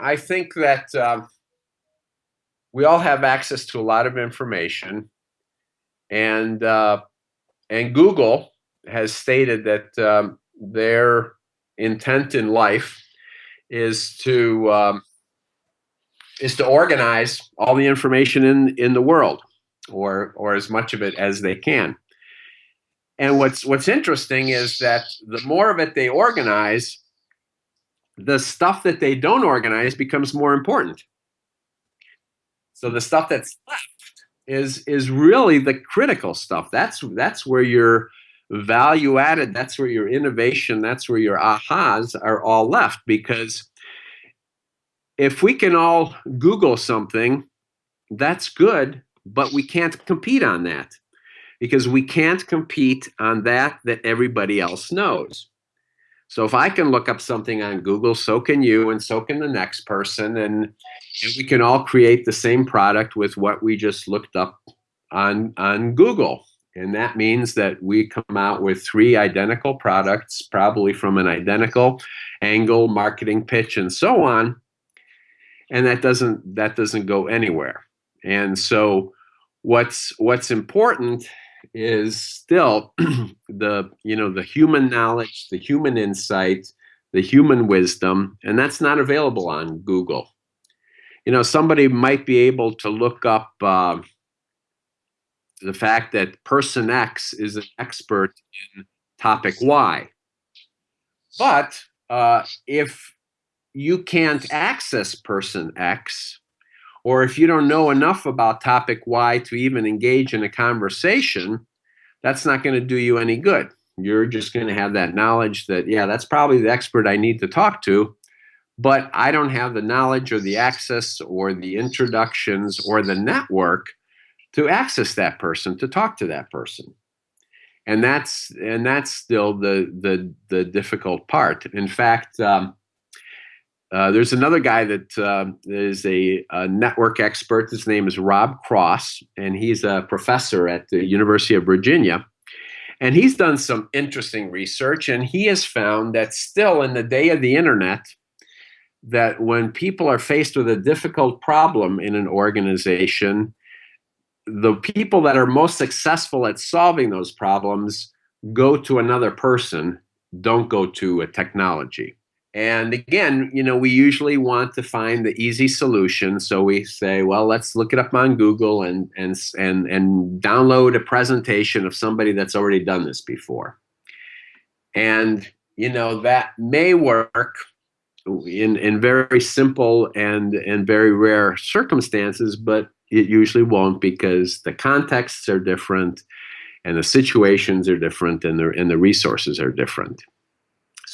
I think that um, we all have access to a lot of information, and uh, and Google has stated that um, their intent in life is to um, is to organize all the information in in the world, or or as much of it as they can. And what's what's interesting is that the more of it they organize, the stuff that they don't organize becomes more important. So the stuff that's left is is really the critical stuff. That's that's where your value added, that's where your innovation, that's where your ahas are all left because if we can all Google something, that's good, but we can't compete on that because we can't compete on that that everybody else knows. So if I can look up something on Google, so can you, and so can the next person, and, and we can all create the same product with what we just looked up on on Google. And that means that we come out with three identical products, probably from an identical angle, marketing pitch, and so on. And that doesn't that doesn't go anywhere. And so what's what's important is still the you know the human knowledge, the human insight, the human wisdom, and that's not available on Google. You know, somebody might be able to look up uh, the fact that person X is an expert in topic Y, but uh, if you can't access person X, or if you don't know enough about topic Y to even engage in a conversation, that's not going to do you any good. You're just going to have that knowledge that, yeah, that's probably the expert I need to talk to, but I don't have the knowledge or the access or the introductions or the network to access that person, to talk to that person. And that's and that's still the the the difficult part. In fact, um, uh, there's another guy that uh, is a, a, network expert. His name is Rob Cross, and he's a professor at the University of Virginia. And he's done some interesting research, and he has found that still in the day of the internet, that when people are faced with a difficult problem in an organization, the people that are most successful at solving those problems go to another person, don't go to a technology. And again, you know, we usually want to find the easy solution. So we say, well, let's look it up on Google and and and and download a presentation of somebody that's already done this before. And you know, that may work in in very simple and and very rare circumstances, but it usually won't because the contexts are different and the situations are different and the and the resources are different.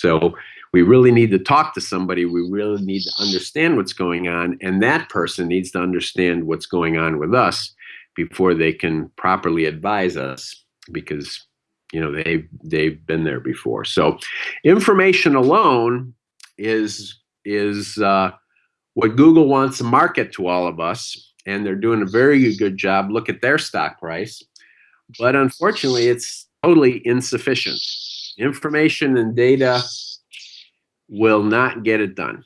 So we really need to talk to somebody. We really need to understand what's going on. And that person needs to understand what's going on with us before they can properly advise us because you know they've they've been there before. So information alone is is uh, what Google wants to market to all of us, and they're doing a very good job. Look at their stock price, but unfortunately, it's totally insufficient. Information and data will not get it done.